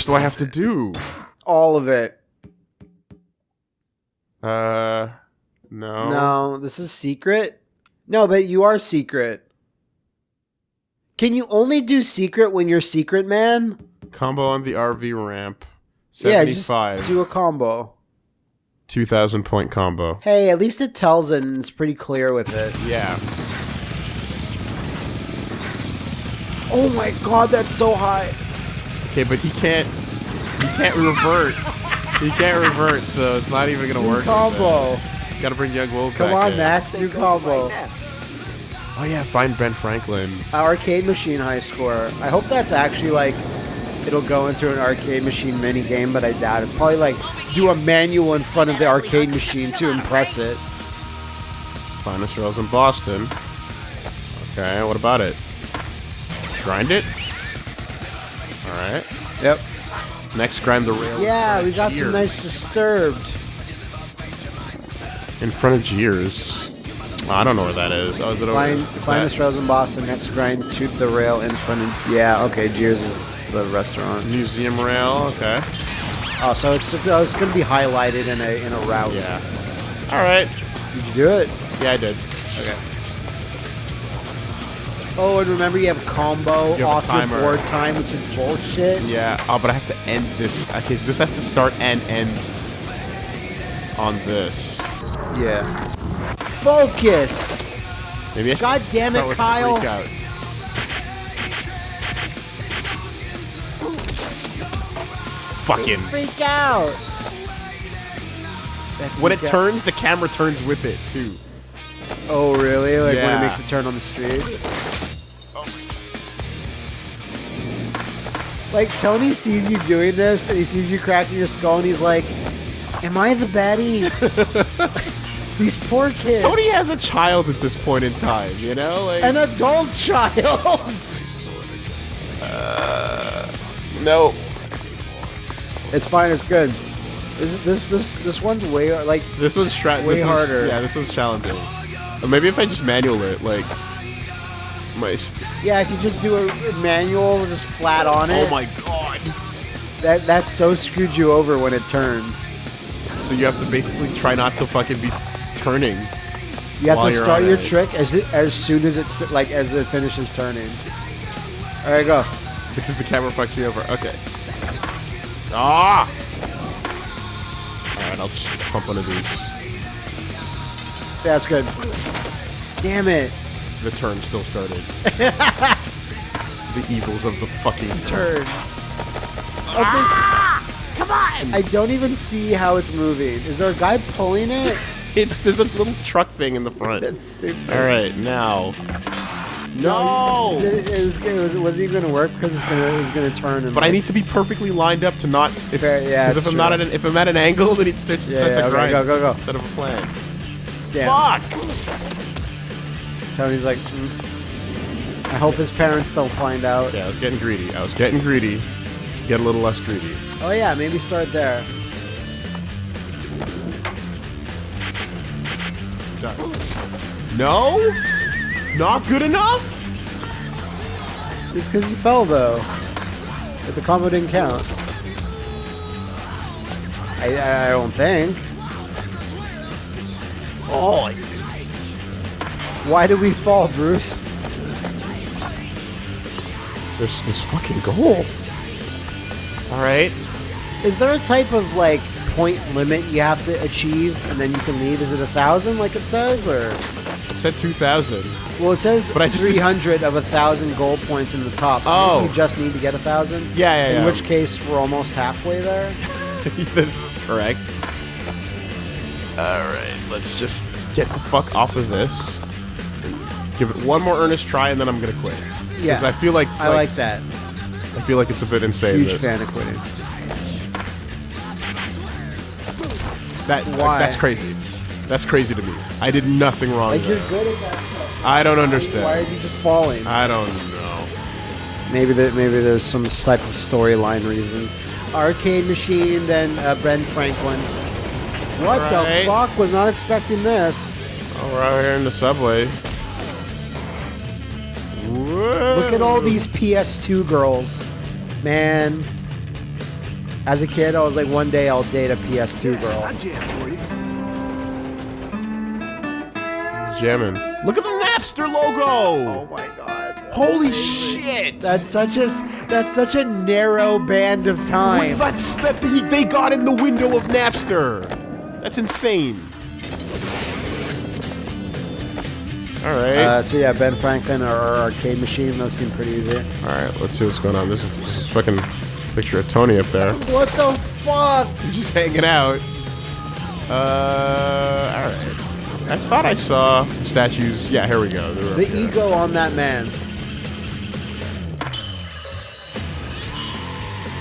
much do I have to do? All of it. Uh, no. No, this is secret. No, but you are secret. Can you only do secret when you're secret man? Combo on the RV ramp. Yeah, just 75. do a combo. 2,000 point combo. Hey, at least it tells it and it's pretty clear with it. Yeah. Oh my god, that's so high. Okay, but he can't. He can't revert. he can't revert, so it's not even gonna Do work. combo. Gotta bring Young Wolves Come on, in. Max, do combo. Oh yeah, find Ben Franklin. Arcade machine high score. I hope that's actually like it'll go into an arcade machine mini game, but I doubt it. Probably like do a manual in front of the arcade machine to impress it. Finest rails in Boston. Okay, what about it? Grind it. All right. Yep. Next, grind the rail. Yeah, we got of some nice disturbed. In front of Gears. Oh, I don't know where that is. Oh, is it over Find there? finest rails in Boston. Next grind to the rail in front of. Yeah, okay. Gears is the restaurant. Museum rail. Okay. Oh, so it's oh, it's gonna be highlighted in a in a route. Yeah. All right. Did you do it? Yeah, I did. Okay. Oh, and remember you have combo You have off your board time, which is bullshit. Yeah. Oh, but I have to end this. Okay, so this has to start and end on this. Yeah. Focus. Maybe I God damn it, Kyle. Fucking. Freak out. When it out. turns, the camera turns with it too. Oh, really? Like when it makes a turn on the street? Like Tony sees you doing this, and he sees you cracking your skull, and he's like, "Am I the baddie?" These poor kids. Tony has a child at this point in time, you know? Like, an adult child. Uh, no. it's fine. It's good. This this this this one's way like This one's stra- Way this one's- harder. Yeah, this one's challenging. Or maybe if I just manual it, like yeah. If you just do a manual, just flat on it. oh my god! That that so screwed you over when it turned. So you have to basically try not to fucking be turning. You have to start your it. trick as as soon as it like as it finishes turning. All right, go. Because the camera fucks you over. Okay. Ah! Alright, I'll just pump one of these. That's good. Damn it. The turn still started. the evils of the fucking Turn. turn. Oh, Come on! I don't even see how it's moving. Is there a guy pulling it? It's there's a little truck thing in the front. That's stupid. Alright, now. No! Did it, it was, it was, was it going to work because it's gonna, it was going to turn? And But I need to be perfectly lined up to not. If, Fair- yeah, Because if I'm not at an, if I'm at an angle, then it starts, Yeah, starts yeah, a okay, grind go, go, go. instead of a plan. Damn. Fuck! Tony's like, mm. I hope his parents don't find out. Yeah, I was getting greedy. I was getting greedy. Get a little less greedy. Oh yeah, maybe start there. Done. No? Not good enough? It's because you fell though. But the combo didn't count. I, I, I don't think. Oh, I Why did we fall, Bruce? This this fucking goal. All right. Is there a type of like point limit you have to achieve and then you can leave? Is it a thousand like it says, or It said 2,000. well, it says But I just- three hundred of a thousand gold points in the top. So Oh. you just need to get a thousand. Yeah, yeah, In yeah. which case, we're almost halfway there. this is correct. All right, let's just get the fuck off of this. Give it one more earnest try, and then I'm gonna quit. Yeah. Because I feel like, I like that. I feel like it's a bit insane. Huge that, fan of quitting. That Why? that's crazy. That's crazy to me. I did nothing wrong. Like you're good at that. Stuff. I don't understand. Why is he just falling? I don't know. Maybe there, maybe there's some type of storyline reason. Arcade machine, then uh, Ben Franklin. What Alright. the fuck? Was not expecting this. Oh, we're out here in the subway. Look at all these PS2 girls, man. As a kid, I was like, one day I'll date a PS2 girl. He's jamming. Look at the Napster logo. Oh my god. Holy shit! That's such a s- that's such a narrow band of time. That's that he, they got in the window of Napster. That's insane. All right. Uh, so yeah, Ben Franklin or, arcade machine. Those seem pretty easy. All right. Let's see what's going on. This is, this is fucking picture of Tony up there. What the fuck? He's just hanging out. Uh. All right. I thought I saw statues. Yeah. Here we go. They were up The here. ego on that man.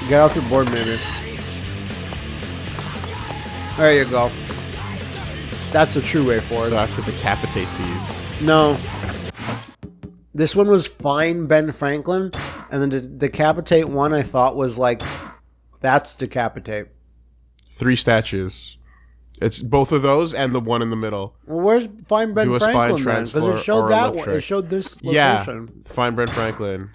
Get off your board, maybe. There you go. That's the true way forward. So. I have to decapitate these. No. This one was fine, Ben Franklin, and then the decapitate one I thought was like, that's decapitate. Three statues. It's both of those and the one in the middle. Well, where's Fine Ben Do a Franklin? Because it showed or that one. It showed this Yeah. Fine Ben Franklin.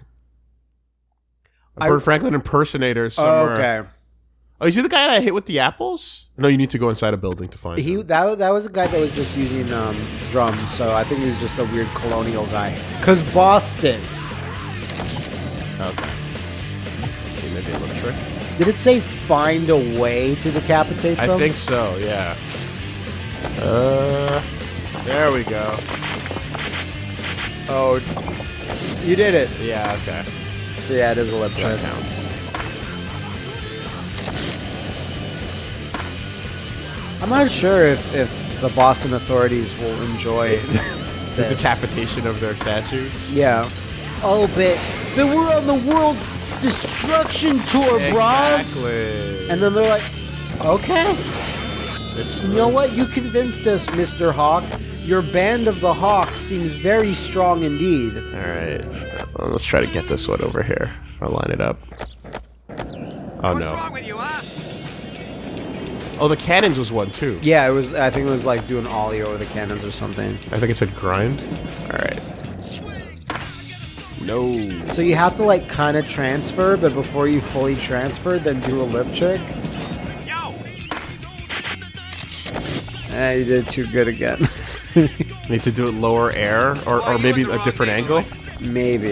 A I- Ben Franklin impersonator Oh, somewhere. okay. Oh, is he the guy that I hit with the apples? No, you need to go inside a building to find He him. that that was a guy that was just using um, drums, so I think he's just a weird colonial guy. Cause Boston. Okay. Let's see, maybe a little trick. Did it say find a way to decapitate them? I think so, yeah. Uh, there we go. Oh, you did it. Yeah, okay. So yeah, it is a lip That trick. counts. I'm not sure if if the Boston authorities will enjoy The this. decapitation of their statues. Yeah. Oh, but but we're on the world destruction tour, bros. Exactly. And then they're like, okay. it's You know what? You convinced us, Mr. Hawk. Your band of the Hawk seems very strong indeed. All right. Well, let's try to get this one over here. I'll line it up. Oh What's no. Oh, the cannons was one too. Yeah, it was. I think it was like doing ollie over the cannons or something. I think it said grind. All right. No. So you have to like kind of transfer, but before you fully transfer, then do a lip trick. Yo! Eh, you did too good again. Need to do it lower air, or, or maybe a different angle. Maybe.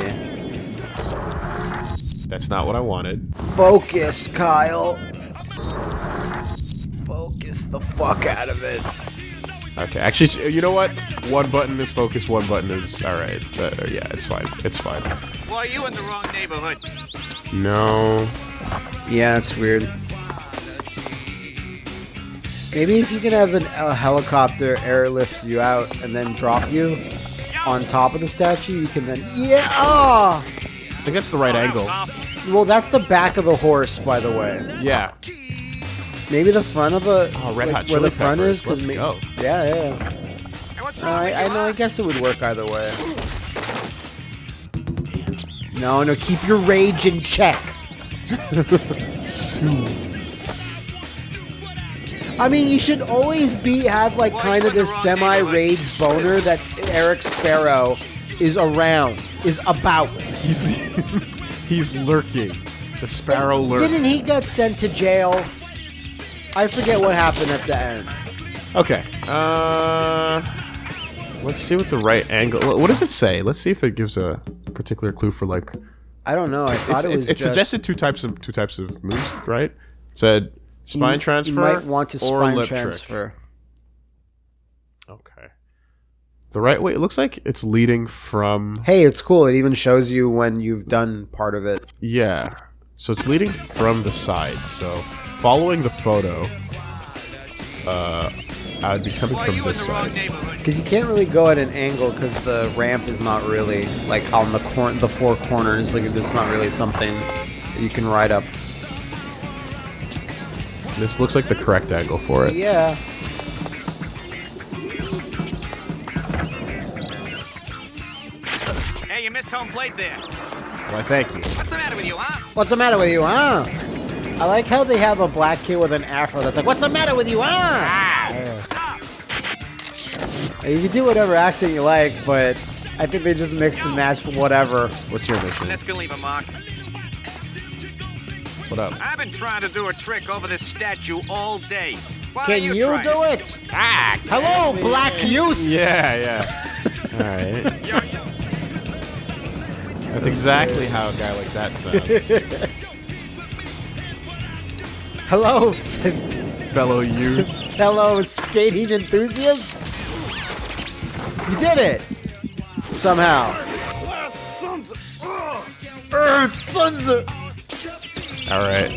That's not what I wanted. Focused, Kyle. Focus the fuck out of it. Okay, actually, you know what? One button is focus, one button is all right. Uh, yeah, it's fine. It's fine. Why are you in the wrong neighborhood? No. Yeah, it's weird. Maybe if you can have an, a helicopter airlift you out and then drop you on top of the statue, you can then yeah. Ah! I think that's the right angle. Well, that's the back of the horse, by the way. Yeah. Maybe the front of the Oh, Red like, Hot where the front Peppers. is. 'cause Let's go. Yeah, yeah. Hey, Uh, I, I know. I guess it would work either way. No, no. Keep your rage in check. I mean, you should always be have like kind of this semi-rage boner that Eric Sparrow is around, is about. He's he's lurking. The sparrow lurks. Didn't he get sent to jail? I forget what happened at the end. Okay. Uh, let's see what the right angle. What does it say? Let's see if it gives a particular clue for like. I don't know. I thought it was it suggested two types of two types of moves, right? It said spine transfer You might want to spine lip transfer. trick. Okay. The right way. It looks like it's leading from. Hey, it's cool. It even shows you when you've done part of it. Yeah. So it's leading from the side. So following the photo, uh, I'd be coming Why from this side. Because you can't really go at an angle because the ramp is not really like on the cor- the four corners. Like it's not really something that you can ride up. This looks like the correct angle for it. Yeah. Hey, you missed home plate there. Why, thank you. What's the matter with you, huh? What's the matter with you, huh? I like how they have a black kid with an afro that's like, "What's the matter with you, huh?" Stop! You can do whatever accent you like, but I think they just mixed and matched whatever. What's your mission? That's gonna leave a mark. What up? I've been trying to do a trick over this statue all day. Why Can don't you, try do it? Ah, Hello, black youth. Yeah, yeah. All right. That's exactly how a guy like that sounds. Hello, Fellow youth. fellow skating enthusiasts. You did it somehow. Er, sons of. All right.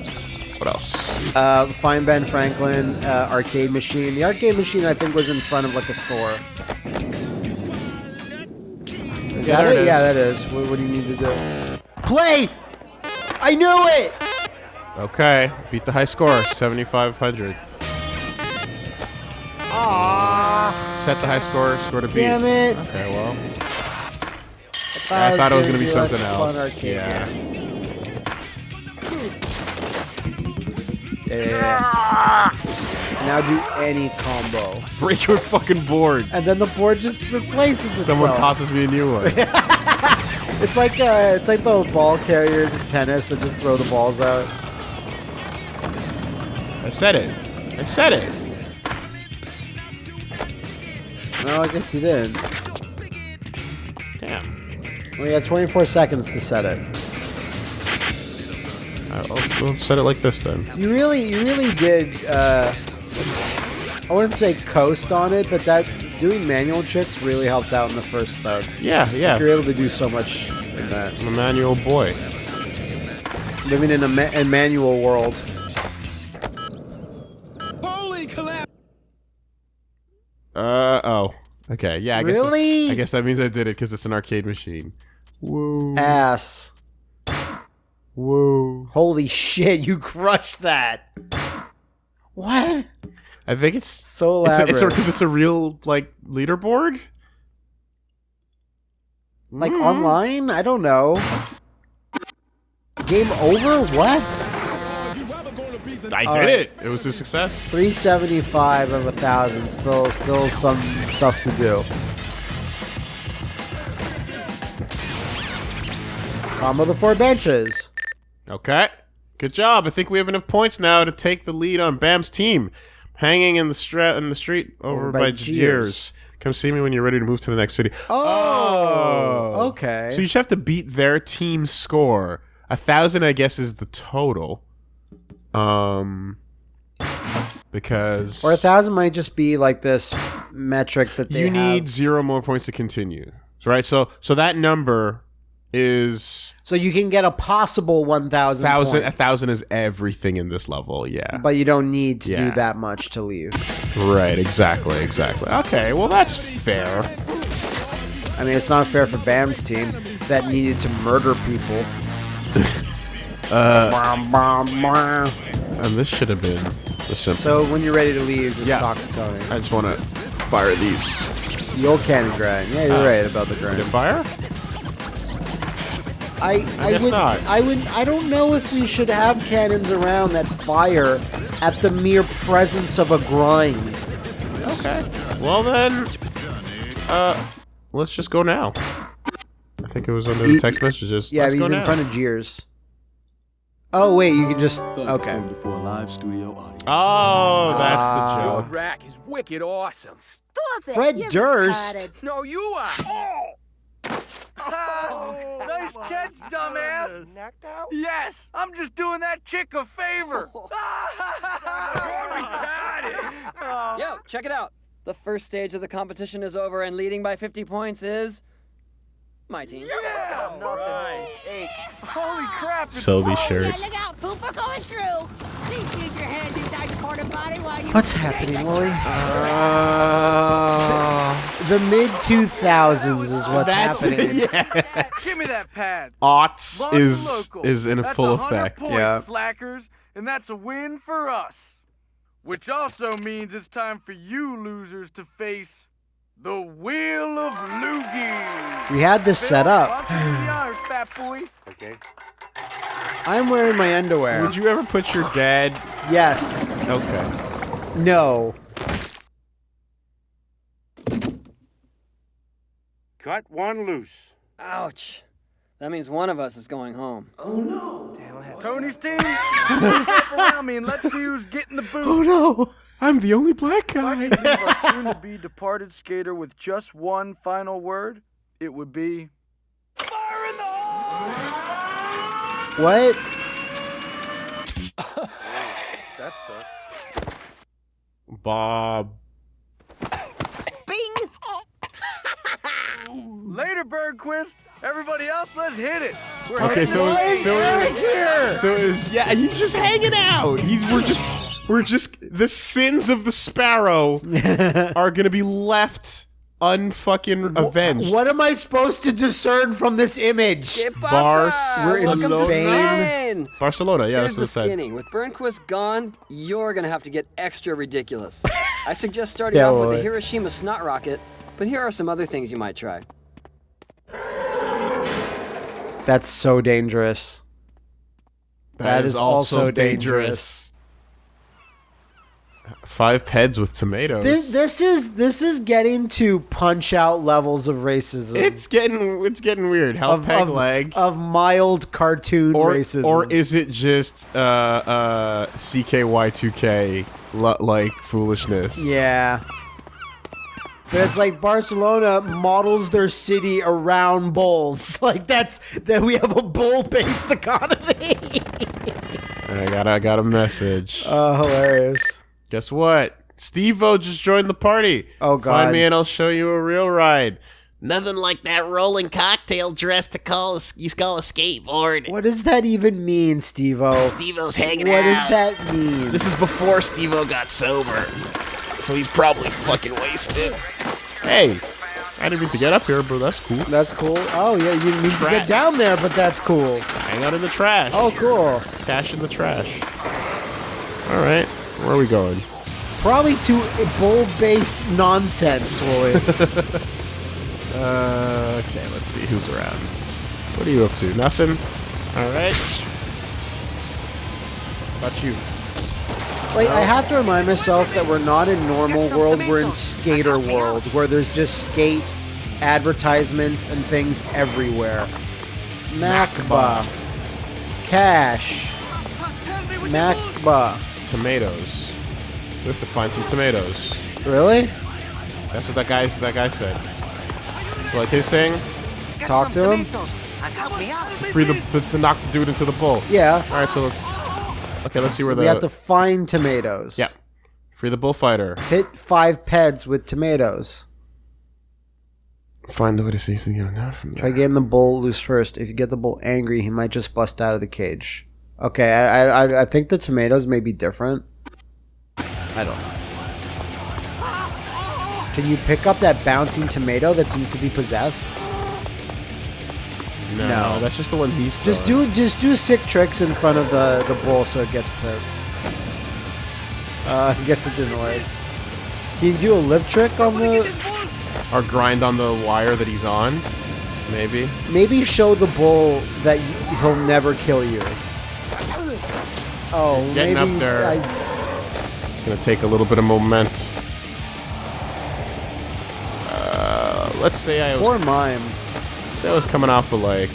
What else? Uh, find Ben Franklin uh, arcade machine. The arcade machine, I think, was in front of like a store. Is Yeah, that it? it Yeah, that is. What, what do you need to do? Play. I knew it. Okay. Beat the high score. 7,500. Ah, Set the high score. Score to beat. damn it! Okay. Well. I thought it was gonna be like something fun else. arcade Yeah. game. Yeah. Now do any combo, Break your fucking board. and then the board just replaces itself. Someone tosses me a new one. It's like uh, it's like the ball carriers in tennis that just throw the balls out. I said it. I said it. No, I guess you did. Damn. Well, you had 24 seconds to set it. I'll, I'll set it like this then. You really, you really did. Uh, I wouldn't say coast on it, but that doing manual tricks really helped out in the first thug. Yeah, yeah. You're able to do so much in that. I'm a manual boy. Living in a, ma- a manual world. Uh oh. Okay. Yeah. I guess Really? I guess that means I did it because it's an arcade machine. Whoa. Ass. Whoa. Holy shit! You crushed that. What? I think it's So it's elaborate. it's because it's a real like leaderboard. like Mm. online? I don't know. Game over? What? I did right. it. It was a success. 375 of a thousand. Still, still some stuff to do. Combo the four benches. Okay. Good job. I think we have enough points now to take the lead on Bam's team. Hanging in the stra- in the street over, Over by, by Jeers. Come see me when you're ready to move to the next city. Oh, oh, okay. So you just have to beat their team score. A thousand, I guess, is the total. Um, because or a thousand might just be like this metric that they you need have. zero more points to continue. Right? So, so that number is So you can get a possible 1,000 thousand. A thousand is everything in this level. Yeah. But you don't need to Yeah. do that much to leave. Right. Exactly. Exactly. Okay. Well, that's fair. I mean, it's not fair for Bam's team that needed to murder people. uh, And this should have been the simple. so when you're ready to leave, just Yeah. talk to Tony. I just want to fire these. The old cannon grind. Yeah, you're right about the Did grind. it fire? I, I, guess would, not. I would, I don't know if we should have cannons around that fire at the mere presence of a grind. Okay. Well then, uh, let's just go now. I think it was under the text messages. Yeah, let's he's go in now. front of Jeers. Oh wait, you can just okay. Before a live studio audience. Oh, that's Ah. the Your joke. rack is wicked awesome. Stop it. Fred You're Durst. retarded. No, you are. Oh! nice catch, dumbass. Out? Yes, I'm just doing that chick a favor. retarded. Yo, check it out. The first stage of the competition is over, and leading by 50 points is my team. Yeah, right. Hey, holy crap! it's- Selby Oh, shirt. yeah, look out, pooper going through. Please use your hands inside your porta potty while you. What's happening, Willie? Uh, the mid 2000s is what's That's happening. yeah. Give me that pad. Aughts London is local. is in a That's full 100 effect. Points, Yeah. slackers, and that's a win for us. Which also means it's time for you losers to face the Wheel of Loogie. We had this set up. I'll take the honors, fat boy. Okay. I'm wearing my underwear. Would you ever put your dad? Yes. Okay. No. Cut one loose. Ouch. That means one of us is going home. Oh no. Damn Tony's team, group up around me and let's see who's getting the boot. Oh no, I'm the only black guy. Leave our soon-to-be departed skater with just one final word, it would be fire in the hole. What? That sucks. Bob. Bing! Later, Burnquist. Everybody else, let's hit it. We're Okay, heading so to- so so is yeah, he's just hanging out. He's we're just we're just the sins of the sparrow are gonna be left unfucking avenged. What am I supposed to discern from this image? Que Bars- pasa? We're in Welcome to Spain. Spain. Barcelona, yeah, Here's that's the what it said. With Burnquist gone, you're gonna have to get extra ridiculous. I suggest starting Yeah, off with the Hiroshima snot rocket, but here are some other things you might try. That's so dangerous. that is also dangerous. Five peds with tomatoes. This this is this is getting to punch out levels of racism. it's getting it's getting weird. How of, peg of, leg of mild cartoon or racism. or is it just uh uh CKY2K like foolishness? Yeah. But it's like Barcelona models their city around bulls. Like that's that we have a bull-based economy. I got I got a message. Oh, hilarious. Guess what? Steve-O just joined the party. Oh, God. Find me and I'll show you a real ride. Nothing like that rolling cocktail dress to call a, you call a skateboard. What does that even mean, Steve-O? Steve-O's hanging What does that mean? This is before Steve-O got sober. So he's probably fucking wasted. Hey, I didn't mean to get up here, but that's cool. That's cool. Oh yeah, you need to get down there, but that's cool. Hang out in the trash. Oh, cool. Cash in the trash. All right, where are we going? Probably to a bull-based nonsense, Willie. Uh, okay, let's see who's around. What are you up to? Nothing. All right. About you? Wait, I have to remind myself that we're not in normal world, we're in skater world, where there's just skate advertisements and things everywhere. Macba. Cash. Macba. Tomatoes. We have to find some tomatoes. Really? That's what that guy that guy said. So like his thing, Talk to him? free the to, to knock the dude into the bull. Yeah. All right, so let's. Okay, let's see where the. We have to find tomatoes. Yeah. Free the bullfighter. Hit five peds with tomatoes. Find the way to see something out from Try getting the bull loose first. If you get the bull angry, he might just bust out of the cage. Okay, I I, I- I think the tomatoes may be different. I don't know. Can you pick up that bouncing tomato that seems to be possessed? No, No. that's just the one he's. Just throwing. do just do sick tricks in front of the the bull so it gets pissed. Uh, gets it annoyed. Can you do a lip trick on the? or grind on the wire that he's on. Maybe. Maybe show the bull that he'll never kill you. Oh, Getting maybe up there. I, It's gonna take a little bit of moment. Uh, let's say I was poor mime. say I was coming off of like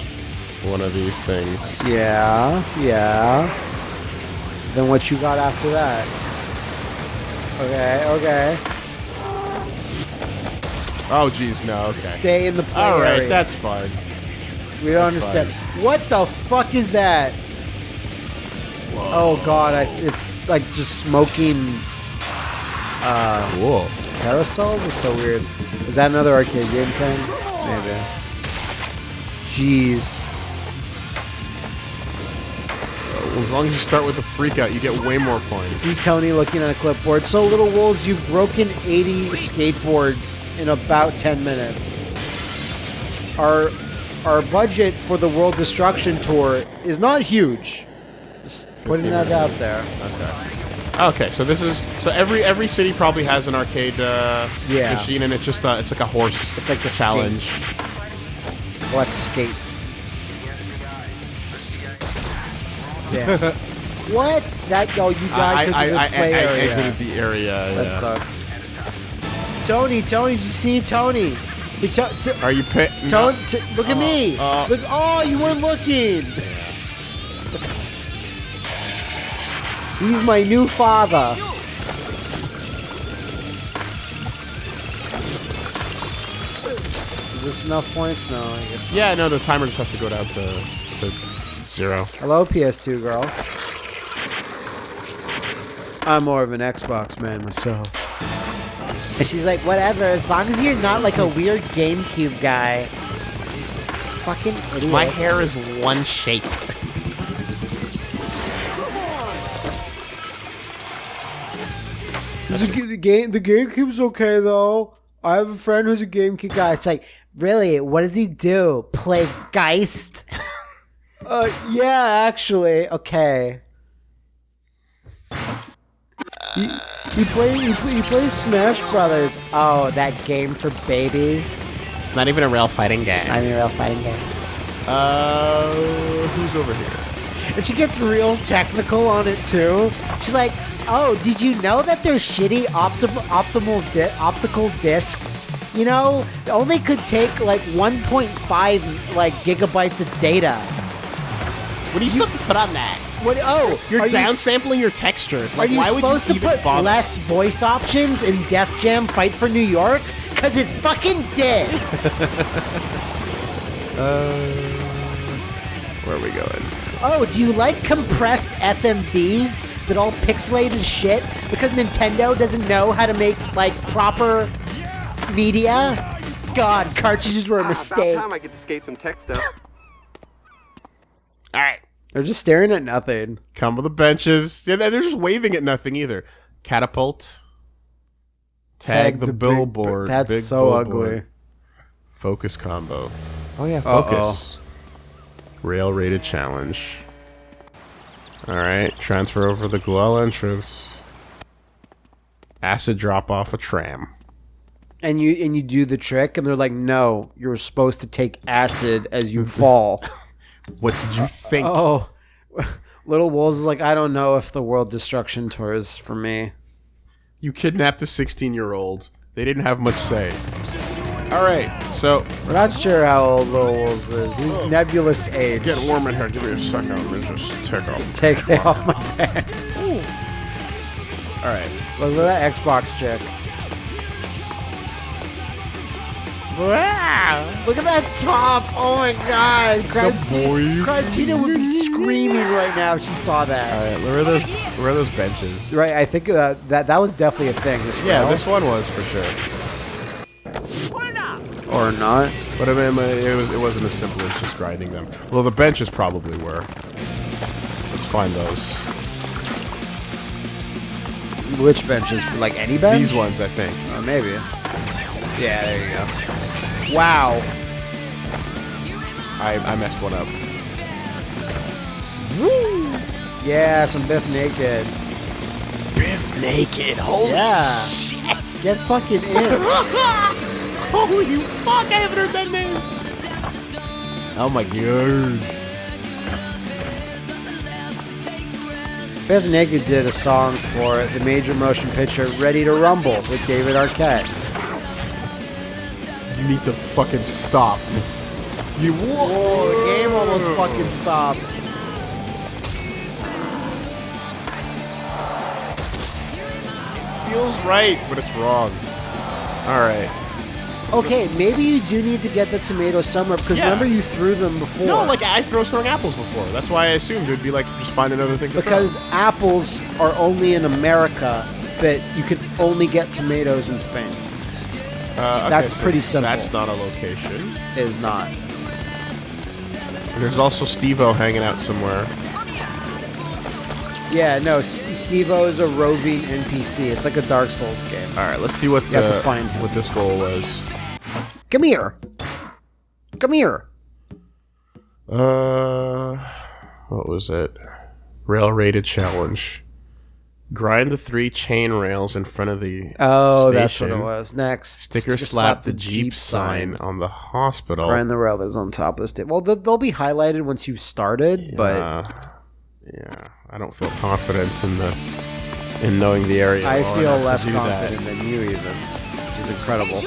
one of these things. Yeah, yeah. Then what you got after that? Okay, okay. Oh geez, no, okay. Stay in the play All right, area. that's fine. we don't understand. What the fuck is that? Oh god, I, it's like just smoking Uh, Cool. carousels. is so weird. Is that another arcade game thing? Maybe. Jeez. As long as you start with a freak out, you get way more points. See Tony looking at a clipboard. So, Little Wolves, you've broken 80 skateboards in about 10 minutes. Our our budget for the World Destruction Tour is not huge. Putting that out there. Okay, Okay, so this is so every every city probably has an arcade uh, Yeah. machine, and it's just uh, it's like a horse. It's like the challenge. Collect skate. Yeah. what? That oh, you I died I, because I, of the I, play I area. exited the area. that yeah. sucks. Tony, Tony, did you see Tony? He to- to- Are you pit? Tony, look at me. uh, look, oh, you weren't looking. He's my new father. Is this enough points? No, I guess. Yeah, no, the timer just has to go down to, to zero. Hello, PS2 girl. I'm more of an Xbox man myself. And she's like, whatever, as long as you're not like a weird GameCube guy. Fucking idiot. My hair is one shape. The, g- the game, the GameCube's okay though. I have a friend who's a GameCube guy. It's like, really? What does he do? Play Geist? uh, yeah, actually, okay. He, he plays he, play, he plays Smash Brothers. Oh, that game for babies. It's not even a real fighting game. I mean, real fighting game. Uh, who's over here? And she gets real technical on it too. She's like, "Oh, did you know that there's shitty optim- optimal di- optical discs? You know, only could take like 1.5 like gigabytes of data. What are you supposed to put on that? What? Oh, You're are you, downsampling your textures. are Like, you why would supposed you to put bother? less voice options in Def Jam Fight for New York? Cause it fucking did. Uh, where are we going? Oh, do you like compressed FMVs that all pixelated as shit because Nintendo doesn't know how to make like proper media? God, cartridges were a ah, mistake. About time I get to skate some tech stuff. All right. They're just staring at nothing. Come with the benches. Yeah, they're just waving at nothing either. Catapult. Tag, the, big- billboard. That's big so billboard. ugly. Focus combo. Oh yeah, Uh-oh. focus. Rail rated challenge. Alright, transfer over the Güell entrance. Acid drop off a tram. And you and you do the trick, and they're like, "No, you're supposed to take acid as you fall." What did you think? oh, Little Wolves is like, "I don't know if the World Destruction Tour is for me." You kidnapped a 16 year old. They didn't have much say. Alright, so We're not sure how old Little Wolves is. He's nebulous age. get warm in here. Give me a second. Let me just take off. Take it off my pants. Alright. Look at that Xbox chick. Wow! Look at that top! Oh my god! boy. Crytina would be screaming right now if she saw that. Alright, where are those where are those benches? Right, I think uh, that that was definitely a thing. This Yeah, girl. this one was for sure. Or not. But I mean, it was it wasn't as simple as just grinding them. Well, the benches probably were. Let's find those. Which benches? Like any bench? These ones, I think. Uh, maybe. Yeah, there you go. Wow. I I messed one up. Woo! Yeah, some Bif Naked. Bif Naked. Holy Yeah. Get fucking in. Holy fuck, I haven't heard that name. Oh my god. Bif Naked did a song for the major motion picture Ready to Rumble with David Arquette. You need to fucking stop. You Whoa, the game almost fucking stopped. feels right, but it's wrong. All right. Okay, maybe you do need to get the tomatoes somewhere because Yeah. remember you threw them before. No, like I throw throwing apples before. That's why I assumed it'd be like just find another thing. To throw. because apples are only in America, but you can only get tomatoes in Spain. Uh, okay, that's so pretty simple. That's not a location. Is not. There's also Steve-O hanging out somewhere. Yeah, no. Steve-O is a roving NPC. It's like a Dark Souls game. All right, let's see what You have to find him. what this goal was. Come here. Come here. Uh, what was it? Rail rated challenge. Grind the three chain rails in front of the Oh, that's what it was. Next, Sticker, slap, the Jeep, sign on the hospital. Grind the rail that's on top of this. Well, they'll, they'll be highlighted once you've started, but Uh, yeah, I don't feel confident in the in knowing the area. I well feel enough to less do that. confident than you even, which is incredible.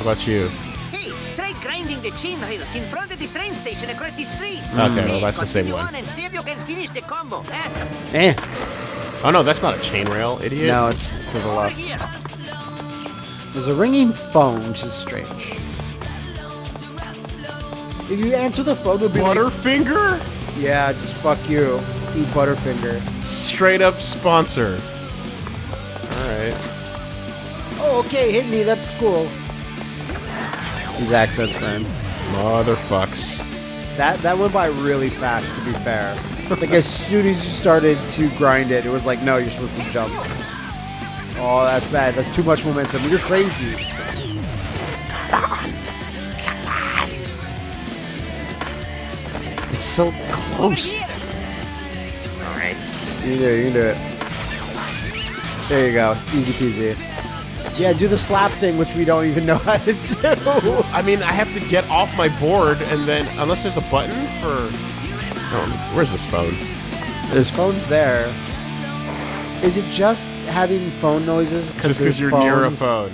What about you? Hey, try grinding the chain rails in front of the train station across the street. Okay, well, Hey, that's the same continue one. on and see if you can finish the combo. Eh? Eh. Oh no, that's not a chain rail, idiot. No, it's to the left. There's a ringing phone, which is strange. If you answer the phone, it'll be like, Butterfinger? yeah, just fuck you. Eat Butterfinger. Straight up sponsor. Alright. Oh, okay, hit me. That's cool. These accents, man. Motherfucks. That that went by really fast. To be fair, like as soon as you started to grind it, it was like, no, you're supposed to jump. Oh, that's bad. That's too much momentum. You're crazy. It's so close. Alright. You can do it. You can do it. There you go. Easy peasy. Yeah, do the slap thing, which we don't even know how to do. I mean, I have to get off my board and then, unless there's a button for. Oh, where's this phone? This phones there. Is it just having phone noises? Just because you're near a phone.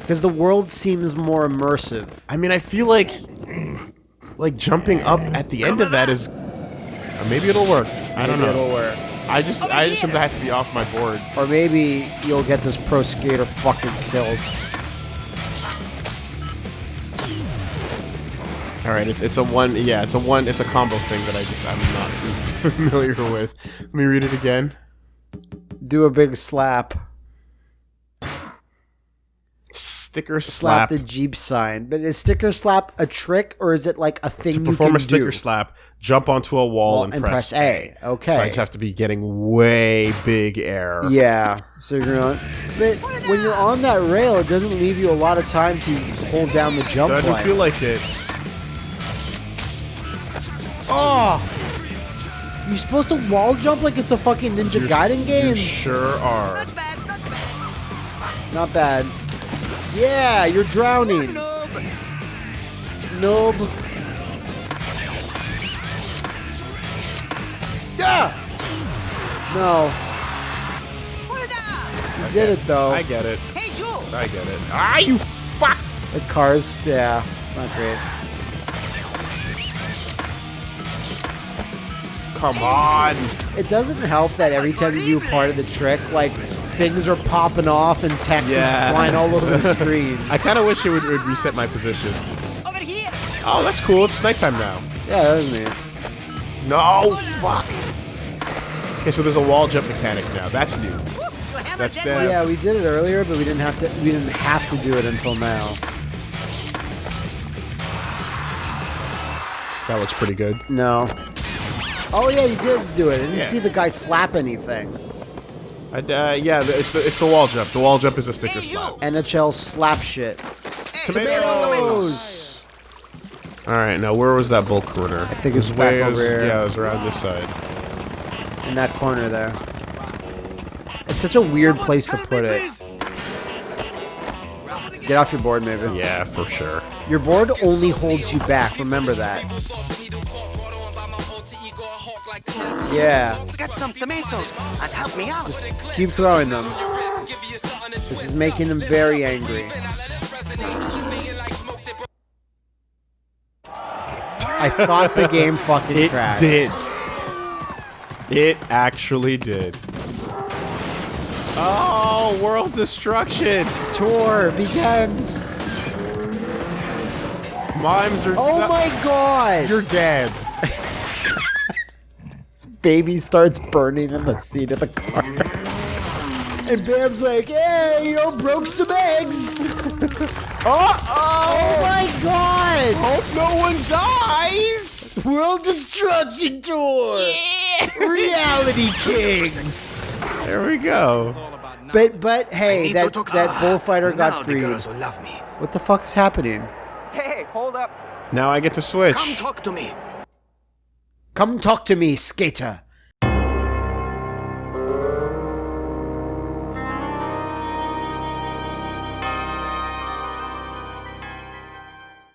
Because the world seems more immersive. I mean, I feel like. Like jumping up at the end of that is. uh, Maybe it'll work. I don't Maybe know. It'll work. I just, I just to have to be off my board. Or maybe you'll get this pro skater fucking killed. All right, it's it's a one. Yeah, it's a one. It's a combo thing that I just I'm not familiar with. Let me read it again. Do a big slap. Sticker Slap, slap. the Jeep sign. But is sticker slap a trick or is it like a thing to you perform can a sticker do? slap, jump onto a wall Well, and, and press, press A. Okay. So I just have to be getting way big air. Yeah. So you're on, but when you're on that rail, it doesn't leave you a lot of time to hold down the jump Doesn't line. feel like it. oh, you're supposed to wall jump like it's a fucking Ninja Gaiden game. You sure are. Not bad, not bad. Not bad. Yeah, you're drowning. Noob. Noob. Yeah. No, Hold on. you did it though. I get it. Hey, Joe. I get it. Ah, you fuck! The cars, yeah, it's not great. Come on. It doesn't help that every time you do part of the trick, like things are popping off and text Yeah. is flying all over the screen. I kind of wish it would, would reset my position. Over here. Oh, that's cool. It's nighttime now. Yeah, that was neat. No, fuck. Okay, so there's a wall jump mechanic now. That's new. Woo, you hammered That's that. Yeah, we did it earlier, but we didn't have to. We didn't have to do it until now. That looks pretty good. No. Oh yeah, you did do it. I didn't Yeah. see the guy slap anything. I, uh, yeah, it's the it's the wall jump. The wall jump is a sticker Hey, slap. NHL slap shit. Hey, Tomatoes. All right, now where was that bull corner? I think it's way, it was- over here. Yeah, it was around this side. In that corner there. It's such a weird place to put it. Get off your board, maybe. Yeah, for sure. Your board only holds you back. Remember that. Yeah. Got some tomatoes. And help me out. Keep throwing them. This is making them very angry. I thought the game fucking It crashed. did. It actually did. Oh, world destruction! Tour begins. Mimes are. Oh my god! You're dead. Baby starts burning in the seat of the car. And Bam's like, hey, you broke some eggs. oh Oh my god! Hope no one dies. World Destruction Tour! Reality Kings! There we go. But but hey, that that bullfighter got Now the freed. girls will love me. What the fuck is happening? Hey, hold up. Now I get to switch. Come talk to me. Come talk to me, skater.